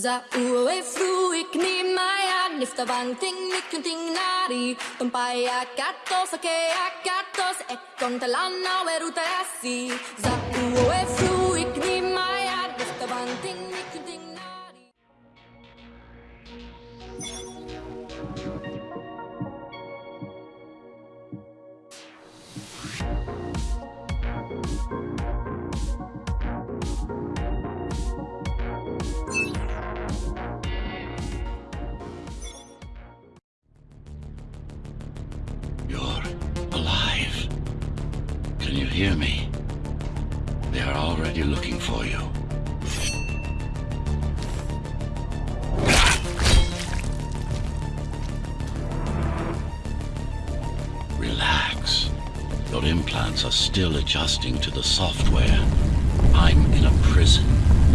Za uwe fruik ni maya nifta bang ting ni kun ting nari. Tumpaya katos ake akatos ekon talana weruta asi. Za uwe fruik ni maya nifta bang hear me? They are already looking for you. Relax. Your implants are still adjusting to the software. I'm in a prison.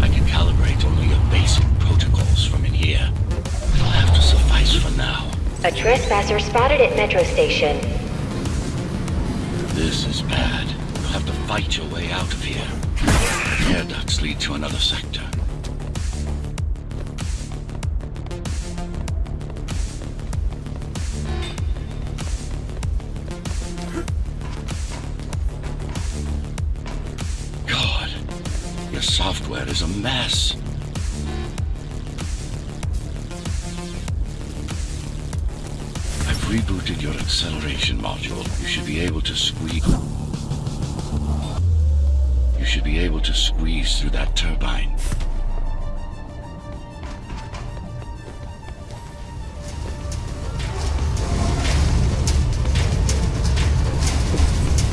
I can calibrate only your basic protocols from in here. It'll have to suffice for now. A trespasser spotted at Metro Station. This is bad. Have to fight your way out of here. Air ducts lead to another sector. God, your software is a mess. I've rebooted your acceleration module. You should be able to squeeze. You should be able to squeeze through that turbine.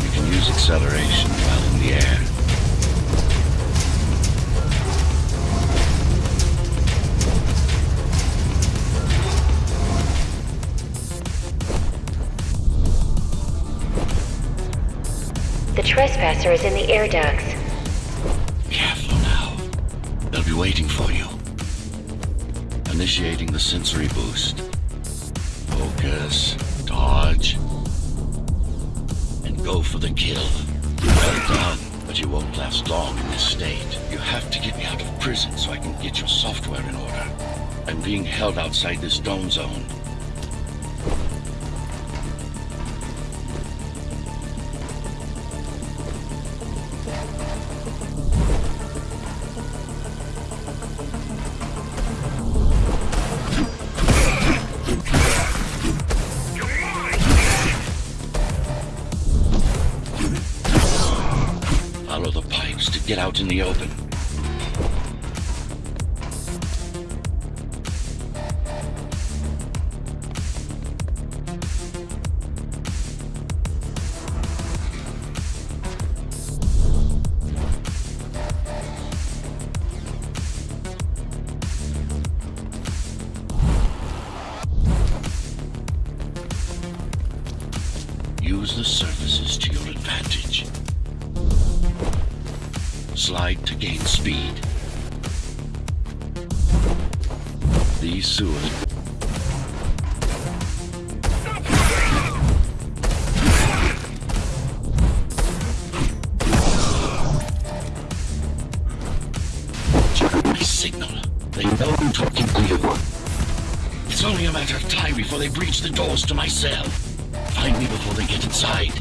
You can use acceleration while in the air. The trespasser is in the air ducts. Be waiting for you. Initiating the sensory boost. Focus, dodge, and go for the kill. Well done, but you won't last long in this state. You have to get me out of prison so I can get your software in order. I'm being held outside this dome zone. Follow the pipes to get out in the open. Use the surfaces to Slide to gain speed. These sewers. Signal. They know I'm talking to you. It's only a matter of time before they breach the doors to my cell. Find me before they get inside.